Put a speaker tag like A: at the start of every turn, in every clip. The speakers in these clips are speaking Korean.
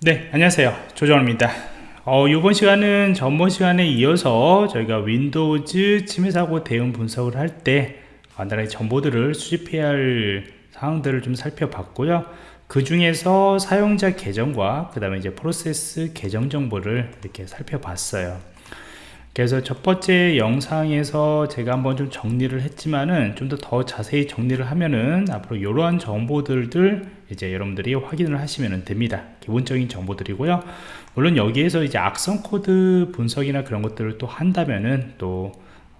A: 네 안녕하세요. 조정원입니다. 어, 이번 시간은 전번 시간에 이어서 저희가 윈도우즈 침해사고 대응 분석을 할 때 간단하게 정보들을 수집해야 할 사항들을 좀 살펴봤고요. 그 중에서 사용자 계정과 그 다음에 이제 프로세스 계정 정보를 이렇게 살펴봤어요 그래서 첫 번째 영상에서 제가 한번 좀 정리를 했지만은 좀 더 더 자세히 정리를 하면은 앞으로 이러한 정보들들 이제 여러분들이 확인을 하시면 됩니다. 기본적인 정보들이고요. 물론 여기에서 이제 악성 코드 분석이나 그런 것들을 또 한다면은 또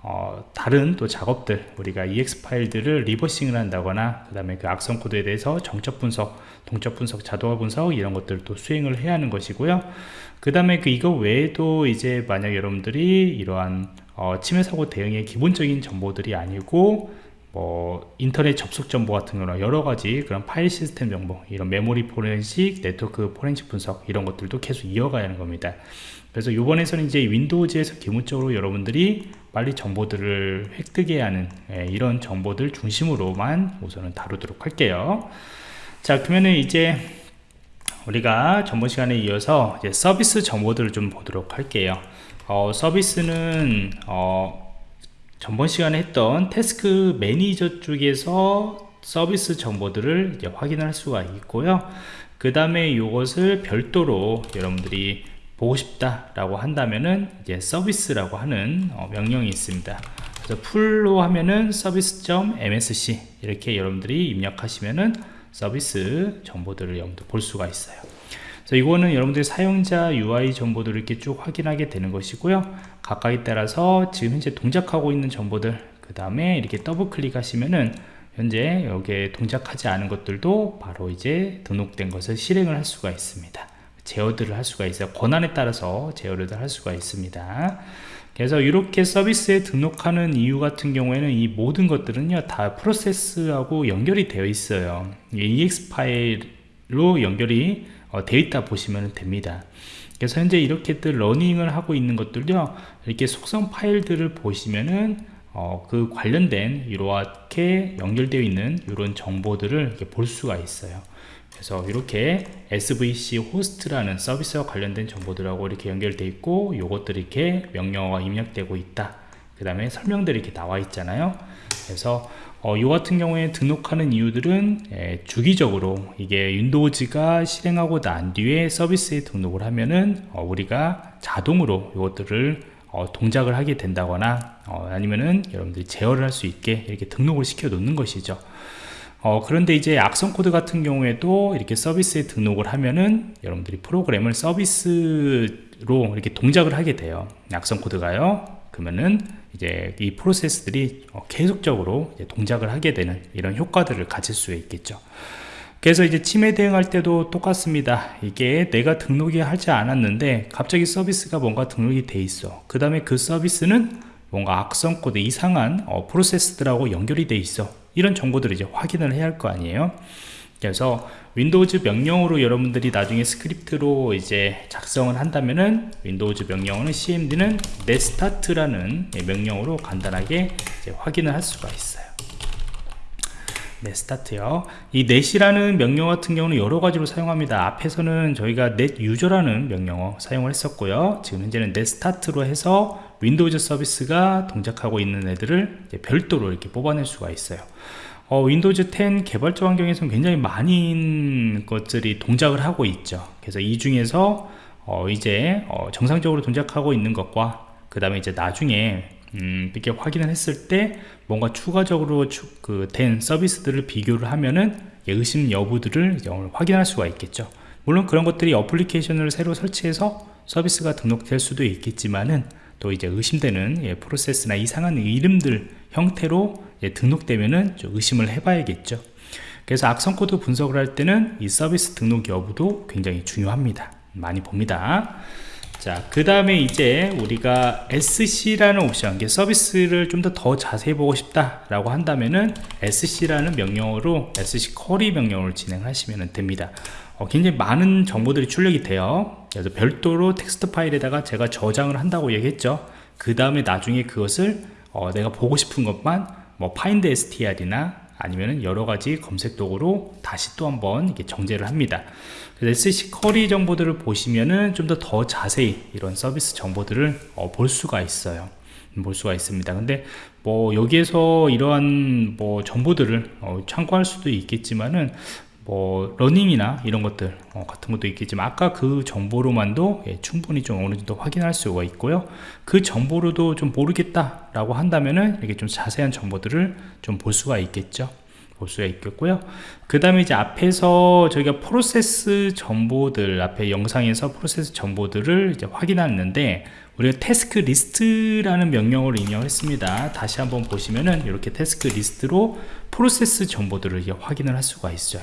A: 어, 다른 또 작업들 우리가 EX 파일들을 리버싱을 한다거나 그 다음에 그 악성 코드에 대해서 정적 분석 동적 분석 자동화 분석 이런 것들도 수행을 해야 하는 것이고요. 그 다음에 그 이거 외에도 이제 만약 여러분들이 이러한 어, 침해 사고 대응의 기본적인 정보들이 아니고 뭐 인터넷 접속 정보 같은 거나 여러 가지 그런 파일 시스템 정보 이런 메모리 포렌식 네트워크 포렌식 분석 이런 것들도 계속 이어가야 하는 겁니다. 그래서 이번에서는 이제 윈도우즈에서 기본적으로 여러분들이 빨리 정보들을 획득해야 하는 예, 이런 정보들 중심으로만 우선은 다루도록 할게요. 자 그러면은 이제 우리가 전번 시간에 이어서 서비스 정보들을 좀 보도록 할게요. 어, 서비스는 어, 전번 시간에 했던 task manager 쪽에서 서비스 정보들을 확인할 수가 있고요. 그 다음에 이것을 별도로 여러분들이 보고 싶다 라고 한다면은 이제 서비스라고 하는 어, 명령이 있습니다. 그래서 풀로 하면은 services.msc 이렇게 여러분들이 입력하시면은 서비스 정보들을 여러분들 볼 수가 있어요. 그래서 이거는 여러분들이 사용자 UI 정보들을 이렇게 쭉 확인하게 되는 것이고요. 각각에 따라서 지금 현재 동작하고 있는 정보들 그 다음에 이렇게 더블 클릭하시면은 현재 여기에 동작하지 않은 것들도 바로 이제 등록된 것을 실행을 할 수가 있습니다 제어들을 할 수가 있어요. 권한에 따라서 제어를 할 수가 있습니다. 그래서 이렇게 서비스에 등록하는 이유 같은 경우에는 이 모든 것들은요 다 프로세스하고 연결이 되어 있어요. EX 파일로 연결이 어, 되어 있다 보시면 됩니다. 그래서 현재 이렇게들 running을 하고 있는 것들요 이렇게 속성 파일들을 보시면은 어, 그 관련된 이렇게 연결되어 있는 이런 정보들을 볼 수가 있어요. 그래서 이렇게 SVC host라는 서비스와 관련된 정보들하고 이렇게 연결되어 있고 요것들이 이렇게 명령어가 입력되고 있다. 그 다음에 설명들이 이렇게 나와 있잖아요. 그래서 어, 요 같은 경우에 등록하는 이유들은 예, 주기적으로 이게 윈도우즈가 실행하고 난 뒤에 서비스에 등록을 하면은 어, 우리가 자동으로 이것들을 어, 동작을 하게 된다거나 어, 아니면은 여러분들이 제어를 할 수 있게 이렇게 등록을 시켜 놓는 것이죠. 어, 그런데 이제 악성 코드 같은 경우에도 이렇게 서비스에 등록을 하면은 여러분들이 프로그램을 서비스로 이렇게 동작을 하게 돼요. 악성 코드가요. 그러면은 이제 이 프로세스들이 어, 계속적으로 동작을 하게 되는 이런 효과들을 가질 수 있겠죠 그래서 이제 침해 대응할 때도 똑같습니다. 이게 내가 등록이 하지 않았는데 갑자기 서비스가 뭔가 등록이 돼 있어. 그 다음에 그 서비스는 뭔가 악성 코드 이상한 어, 프로세스들하고 연결이 돼 있어. 이런 정보들을 이제 확인을 해야 할 거 아니에요. 그래서 윈도우즈 명령으로 여러분들이 나중에 스크립트로 이제 작성을 한다면은 윈도우즈 명령어는 cmd는 net start라는 명령어로 간단하게 확인을 할 수가 있어요 네, 스타트요. 이 net이라는 명령 같은 경우는 여러 가지로 사용합니다. 앞에서는 저희가 net user라는 명령어 사용을 했었고요. 지금 현재는 net start로 해서 윈도우즈 서비스가 동작하고 있는 애들을 별도로 이렇게 뽑아낼 수가 있어요 어, 윈도우즈 10 개발자 환경에서는 굉장히 많은 것들이 동작을 하고 있죠 그래서 이 중에서 어, 이제 어, 정상적으로 동작하고 있는 것과 그 다음에 이제 나중에 음, 이렇게 확인을 했을 때 뭔가 추가적으로 등록된 서비스들을 비교를 하면은 의심 여부들을 확인할 수가 있겠죠 물론 그런 것들이 어플리케이션을 새로 설치해서 서비스가 등록될 수도 있겠지만은 또 이제 의심되는 예, 프로세스나 이상한 이름들 형태로 예, 등록되면은 좀 의심을 해봐야겠죠. 그래서 악성 코드 분석을 할 때는 이 서비스 등록 여부도 굉장히 중요합니다. 많이 봅니다. 자, 그 다음에 이제 우리가 SC라는 옵션, 서비스를 좀 더 더 자세히 보고 싶다라고 한다면은 SC라는 명령어로 SC query 명령어를 진행하시면 됩니다. 어, 굉장히 많은 정보들이 출력이 돼요 그래서 별도로 텍스트 파일에다가 제가 저장을 한다고 얘기했죠 그 다음에 나중에 그것을 어, 내가 보고 싶은 것만 뭐 findstr이나 아니면 여러 가지 검색 도구로 다시 또 한번 이렇게 정제를 합니다. 그래서 SC query 정보들을 보시면은 좀 더 더 자세히 이런 서비스 정보들을 어, 볼 수가 있어요. 볼 수가 있습니다. 근데 뭐 여기에서 이러한 뭐 정보들을 어, 참고할 수도 있겠지만은 뭐 running이나 이런 것들 어, 같은 것도 있겠지만 아까 그 정보로만도 예, 충분히 좀 어느 정도 확인할 수가 있고요. 그 정보로도 좀 모르겠다 라고 한다면은 이렇게 좀 자세한 정보들을 좀 볼 수가 있겠죠. 볼 수가 있겠고요. 그 다음에 이제 앞에서 저희가 프로세스 정보들 앞에 영상에서 프로세스 정보들을 이제 확인하는데 우리가 task list라는 명령어를 이용했습니다. 다시 한번 보시면은 이렇게 task list로 프로세스 정보들을 이제 확인을 할 수가 있어요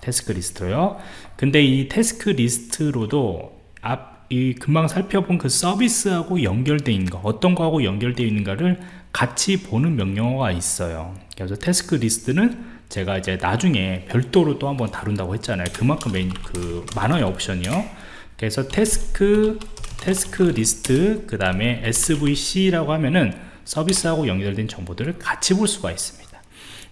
A: task list로요. 근데 이 task list로도 앞 이 금방 살펴본 그 서비스하고 연결되어 있는 거 어떤 거하고 연결되어 있는가를 같이 보는 명령어가 있어요. 그래서 tasklist는 제가 이제 나중에 별도로 또 한번 다룬다고 했잖아요. 그만큼 메인 그 많아요 옵션이요. 그래서 task tasklist 그 다음에 svc라고 하면은 서비스하고 연결된 정보들을 같이 볼 수가 있습니다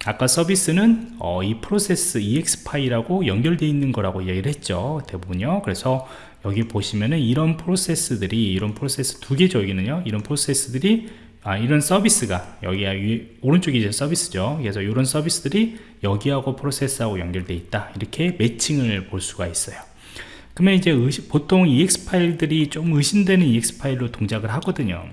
A: 아까 서비스는 어, 이 프로세스 exe 파일하고 연결되어 있는 거라고 얘기를 했죠 대부분요. 그래서 여기 보시면은 이런 프로세스들이 이런 프로세스 두 개죠 여기는요. 이런 프로세스들이 아, 이런 서비스가 여기가 위, 오른쪽이 이제 서비스죠. 그래서 이런 서비스들이 여기하고 프로세스하고 연결되어 있다. 이렇게 매칭을 볼 수가 있어요. 그러면 이제 의심, 보통 ex 파일들이 좀 의심되는 ex 파일로 동작을 하거든요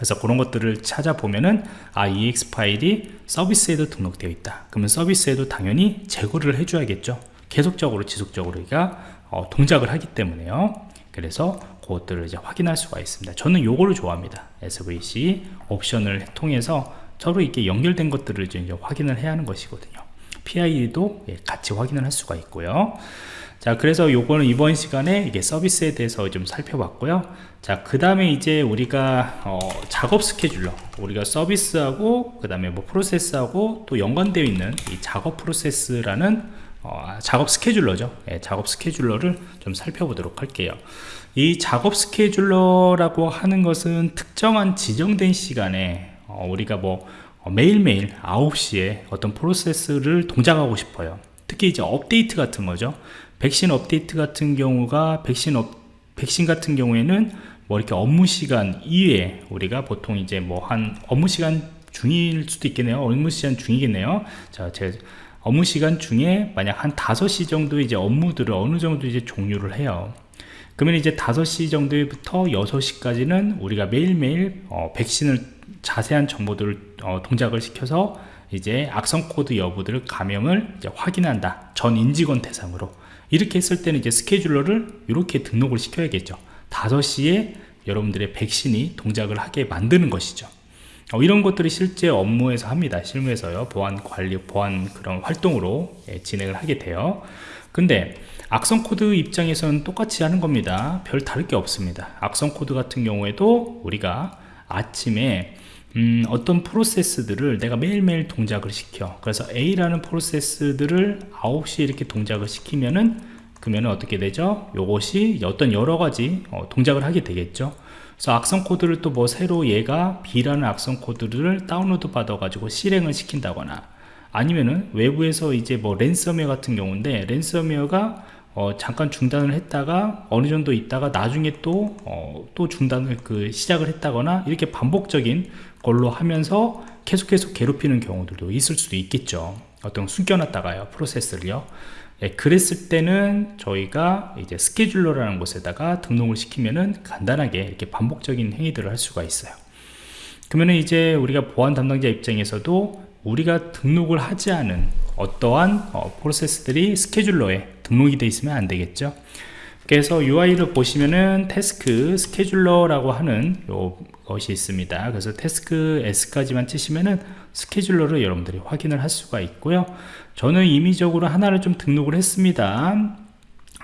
A: 그래서 그런 것들을 찾아보면은 아 ex 파일이 서비스에도 등록되어 있다. 그러면 서비스에도 당연히 제거를 해줘야겠죠. 계속적으로 지속적으로 우리가 어, 동작을 하기 때문에요. 그래서 그것들을 이제 확인할 수가 있습니다. 저는 요거를 좋아합니다. SVC 옵션을 통해서 서로 이렇게 연결된 것들을 이제 확인을 해야 하는 것이거든요. PID도 예, 같이 확인을 할 수가 있고요 자 그래서 요거는 이번 시간에 이게 서비스에 대해서 좀 살펴봤고요. 자 그 다음에 이제 우리가 어, 작업 스케줄러. 우리가 서비스하고 그 다음에 뭐 프로세스하고 또 연관되어 있는 이 작업 프로세스라는 어, 작업 스케줄러죠. 예, 작업 스케줄러를 좀 살펴보도록 할게요. 이 작업 스케줄러라고 하는 것은 특정한 지정된 시간에 어, 우리가 뭐 어, 매일매일 9시에 어떤 프로세스를 동작하고 싶어요. 특히 이제 업데이트 같은 거죠 백신 업데이트 같은 경우가 백신 업, 백신 같은 경우에는 뭐 이렇게 업무 시간 이외에 우리가 보통 이제 뭐 한 업무 시간 중일 수도 있겠네요. 업무 시간 중이겠네요. 자, 제 업무 시간 중에 만약 한 5시 정도 이제 업무들을 어느 정도 이제 종료를 해요. 그러면 이제 5시 정도부터 6시까지는 우리가 매일매일 어, 백신을 자세한 정보들을 어, 동작을 시켜서 이제 악성 코드 여부들을 감염을 확인한다. 전 임직원 대상으로 이렇게 했을 때는 이제 스케줄러를 이렇게 등록을 시켜야겠죠. 5시에 여러분들의 백신이 동작을 하게 만드는 것이죠. 어, 이런 것들이 실제 업무에서 합니다. 실무에서요. 보안 관리 보안 그런 활동으로 예, 진행을 하게 돼요. 근데 악성 코드 입장에서는 똑같이 하는 겁니다. 별 다를 게 없습니다. 악성 코드 같은 경우에도 우리가 아침에 음, 어떤 프로세스들을 내가 매일매일 동작을 시켜. 그래서 A라는 프로세스들을 9시에 이렇게 동작을 시키면은 그러면 어떻게 되죠? 요것이 어떤 여러가지 어, 동작을 하게 되겠죠. 그래서 악성 코드를 또 뭐 새로 얘가 B라는 악성 코드를 다운로드 받아 가지고 실행을 시킨다거나 아니면은 외부에서 이제 뭐 랜섬웨어 같은 경우인데 랜섬웨어가 어, 잠깐 중단을 했다가 어느 정도 있다가 나중에 또, 어, 또 중단을 그 시작을 했다거나 이렇게 반복적인 걸로 하면서 계속 계속 괴롭히는 경우들도 있을 수도 있겠죠. 어떤 숨겨놨다가요 프로세스를요. 예, 그랬을 때는 저희가 이제 스케줄러라는 곳에다가 등록을 시키면은 간단하게 이렇게 반복적인 행위들을 할 수가 있어요. 그러면 이제 우리가 보안 담당자 입장에서도 우리가 등록을 하지 않은 어떠한 어, 프로세스들이 스케줄러에 등록이 되어 있으면 안 되겠죠? 그래서 UI를 보시면은 태스크 스케줄러라고 하는 것이 있습니다. 그래서 태스크 S까지만 치시면은 스케줄러를 여러분들이 확인을 할 수가 있고요. 저는 임의적으로 하나를 좀 등록을 했습니다.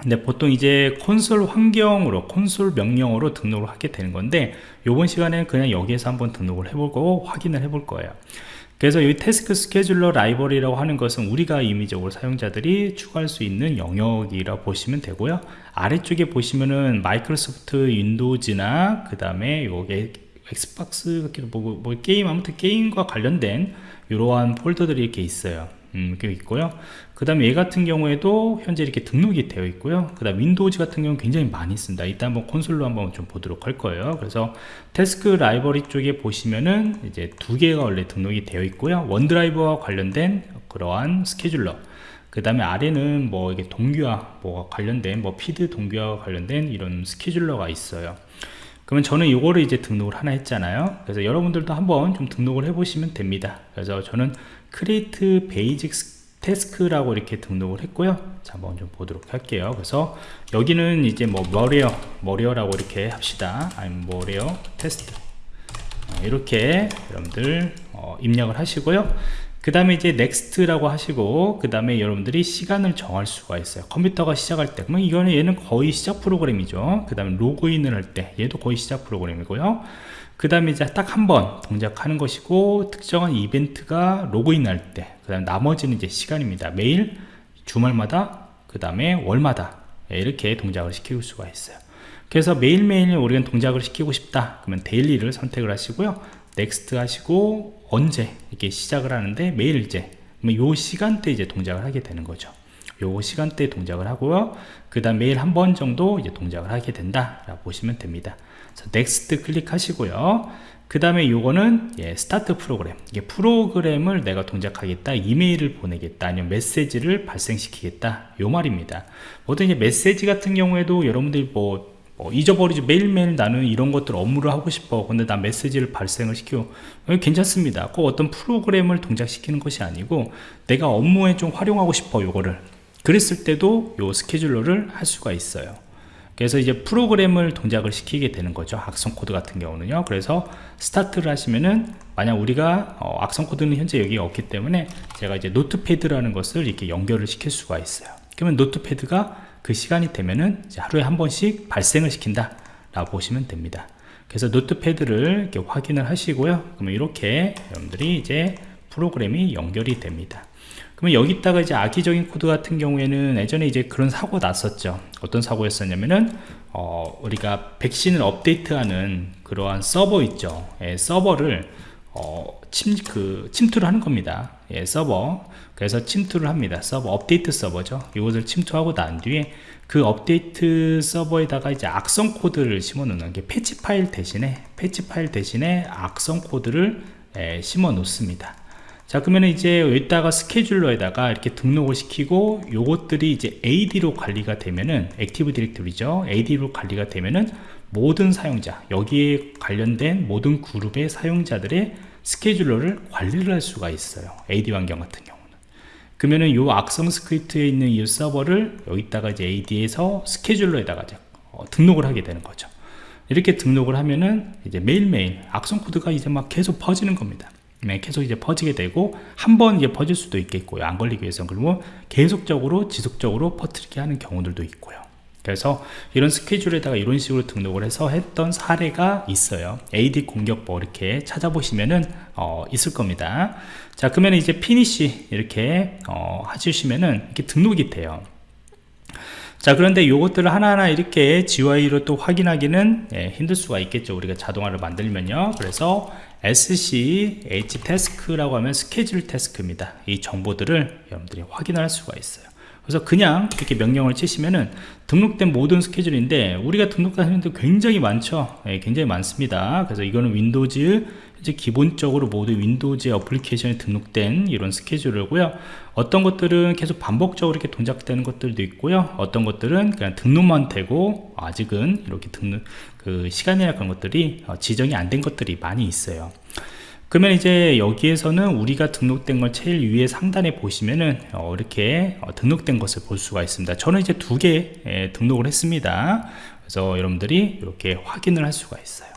A: 근데 보통 이제 콘솔 환경으로 콘솔 명령어로 등록을 하게 되는 건데 이번 시간에는 그냥 여기에서 한번 등록을 해보고 확인을 해볼 거예요 그래서 이 Task Scheduler Library라고 하는 것은 우리가 임의적으로 사용자들이 추가할 수 있는 영역이라 고 보시면 되고요. 아래쪽에 보시면은 Microsoft Windows나 그 다음에 요게 Xbox 뭐, 뭐 게임 아무튼 게임과 관련된 이러한 폴더들이 이렇게 있어요 음, 그 있고요. 그 다음에 얘 같은 경우에도 현재 이렇게 등록이 되어 있고요. 그 다음 Windows 같은 경우는 굉장히 많이 있습니다. 이따 한번 콘솔로 한번 좀 보도록 할 거예요. 그래서 Task Library 쪽에 보시면은 이제 두 개가 원래 등록이 되어 있고요. OneDrive와 관련된 그러한 스케줄러. 그 다음에 아래는 뭐 이게 동기화 뭐 관련된 뭐 피드 동기화와 관련된 이런 스케줄러가 있어요. 그러면 저는 이거를 이제 등록을 하나 했잖아요 그래서 여러분들도 한번 좀 등록을 해 보시면 됩니다 그래서 저는 create basic task라고 이렇게 등록을 했고요. 자 한번 좀 보도록 할게요. 그래서 여기는 이제 뭐 malware malware라고 이렇게 합시다. 아니면 malware 테스트 이렇게 여러분들 어, 입력을 하시고요. 그 다음에 이제 next라고 하시고 그 다음에 여러분들이 시간을 정할 수가 있어요. 컴퓨터가 시작할 때. 그러면 이거는 얘는 거의 시작 프로그램이죠. 그 다음에 로그인을 할 때. 얘도 거의 시작 프로그램이고요 그 다음에 이제 딱 한 번 동작하는 것이고 특정한 이벤트가 로그인 할 때 그 다음 나머지는 이제 시간입니다. 매일 주말마다 그 다음에 월마다 예, 이렇게 동작을 시킬 수가 있어요. 그래서 매일매일 우리가 동작을 시키고 싶다. 그러면 daily를 선택을 하시고요. next 하시고 언제 이렇게 시작을 하는데 매일 이제 요 시간대 이제 동작을 하게 되는 거죠 요 시간대 동작을 하고요. 그 다음 매일 한 번 정도 이제 동작을 하게 된다 라고 보시면 됩니다. next 클릭하시고요. 그 다음에 요거는 예, start 프로그램 이게 프로그램을 내가 동작하겠다 이메일을 보내겠다 아니면 메시지를 발생시키겠다 요 말입니다. 보통 이제 메시지 같은 경우에도 여러분들이 뭐, 뭐 잊어버리지 매일매일 나는 이런 것들 업무를 하고 싶어. 근데 나 메시지를 발생을 시켜 괜찮습니다. 꼭 어떤 프로그램을 동작시키는 것이 아니고 내가 업무에 좀 활용하고 싶어 요거를 그랬을 때도 요 스케줄러를 할 수가 있어요. 그래서 이제 프로그램을 동작을 시키게 되는 거죠. 악성 코드 같은 경우는요. 그래서 start를 하시면은 만약 우리가 어, 악성 코드는 현재 여기 없기 때문에 제가 이제 Notepad라는 것을 이렇게 연결을 시킬 수가 있어요. 그러면 Notepad가 그 시간이 되면은 하루에 한 번씩 발생을 시킨다 라고 보시면 됩니다. 그래서 Notepad를 이렇게 확인을 하시고요. 그러면 이렇게 여러분들이 이제 프로그램이 연결이 됩니다 그러면 여기다가 이제 악의적인 코드 같은 경우에는 예전에 이제 그런 사고 났었죠. 어떤 사고였었냐면은 어, 우리가 백신을 업데이트하는 그러한 서버 있죠. 예, 서버를 어, 침, 그, 침투를 하는 겁니다. 예, 서버. 그래서 침투를 합니다. 서버 업데이트 서버죠. 이것을 침투하고 난 뒤에 그 업데이트 서버에다가 이제 악성 코드를 심어 놓는 게 패치 파일 대신에 패치 파일 대신에 악성 코드를 예, 심어 놓습니다 자 그러면 이제 여기다가 스케줄러에다가 이렇게 등록을 시키고 요것들이 이제 AD로 관리가 되면은 Active Directory죠 AD로 관리가 되면은 모든 사용자 여기에 관련된 모든 그룹의 사용자들의 스케줄러를 관리를 할 수가 있어요. AD 환경 같은 경우는. 그러면은 요 악성 스크립트에 있는 이 서버를 여기다가 이제 AD에서 스케줄러에다가 이제 어, 등록을 하게 되는 거죠. 이렇게 등록을 하면은 이제 매일매일 악성 코드가 이제 막 계속 퍼지는 겁니다 네, 계속 이제 퍼지게 되고 한 번 이제 퍼질 수도 있겠고요. 안 걸리기 위해서는. 그리고 계속적으로 지속적으로 퍼뜨리게 하는 경우들도 있고요. 그래서 이런 스케줄에다가 이런 식으로 등록을 해서 했던 사례가 있어요. AD 공격 뭐 이렇게 찾아보시면은 어, 있을 겁니다. 자 그러면 이제 Finish 이렇게 어, 하시면은 이렇게 등록이 돼요. 자 그런데 이것들을 하나하나 이렇게 GUI로 또 확인하기는 예, 힘들 수가 있겠죠. 우리가 자동화를 만들면요. 그래서 SCH task라고 하면 스케줄 task입니다. 이 정보들을 여러분들이 확인할 수가 있어요. 그래서 그냥 이렇게 명령을 치시면은 등록된 모든 스케줄인데 우리가 등록하는 데 굉장히 많죠? 네, 굉장히 많습니다. 그래서 이거는 Windows 이제 기본적으로 모두 Windows application에 등록된 이런 스케줄이고요. 어떤 것들은 계속 반복적으로 이렇게 동작되는 것들도 있고요. 어떤 것들은 그냥 등록만 되고 아직은 이렇게 등록 그 시간이나 그런 것들이 어, 지정이 안 된 것들이 많이 있어요. 그러면 이제 여기에서는 우리가 등록된 걸 제일 위에 상단에 보시면은 어, 이렇게 어, 등록된 것을 볼 수가 있습니다. 저는 이제 두 개 등록을 했습니다. 그래서 여러분들이 이렇게 확인을 할 수가 있어요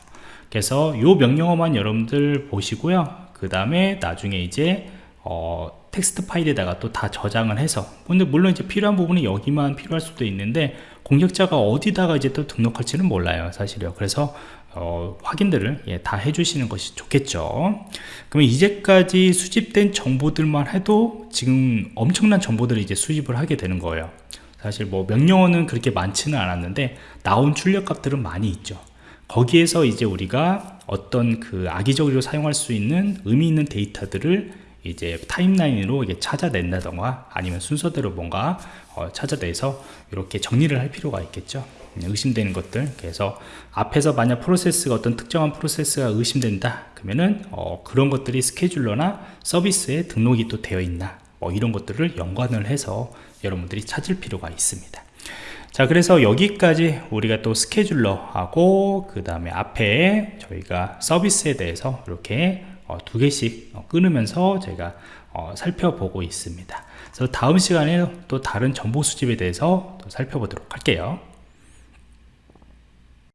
A: 그래서 이 명령어만 여러분들 보시고요. 그 다음에 나중에 이제 어, 텍스트 파일에다가 또 다 저장을 해서 근데 물론 이제 필요한 부분이 여기만 필요할 수도 있는데 공격자가 어디다가 이제 또 등록할지는 몰라요 사실요. 그래서 어, 확인들을 예, 다 해주시는 것이 좋겠죠. 그러면 이제까지 수집된 정보들만 해도 지금 엄청난 정보들을 이제 수집을 하게 되는 거예요. 사실 뭐 명령어는 그렇게 많지는 않았는데 나온 출력값들은 많이 있죠 거기에서 이제 우리가 어떤 그 악의적으로 사용할 수 있는 의미 있는 데이터들을 이제 타임라인으로 이게 찾아낸다던가 아니면 순서대로 뭔가 어, 찾아내서 이렇게 정리를 할 필요가 있겠죠. 의심되는 것들. 그래서 앞에서 만약 프로세스가 어떤 특정한 프로세스가 의심된다 그러면은 어, 그런 것들이 스케줄러나 서비스에 등록이 또 되어 있나 뭐 이런 것들을 연관을 해서 여러분들이 찾을 필요가 있습니다 자 그래서 여기까지 우리가 또 스케줄러하고 그 다음에 앞에 저희가 서비스에 대해서 이렇게 어, 두 개씩 어, 끊으면서 제가 어, 살펴보고 있습니다. 그래서 다음 시간에 또 다른 정보 수집에 대해서 또 살펴보도록 할게요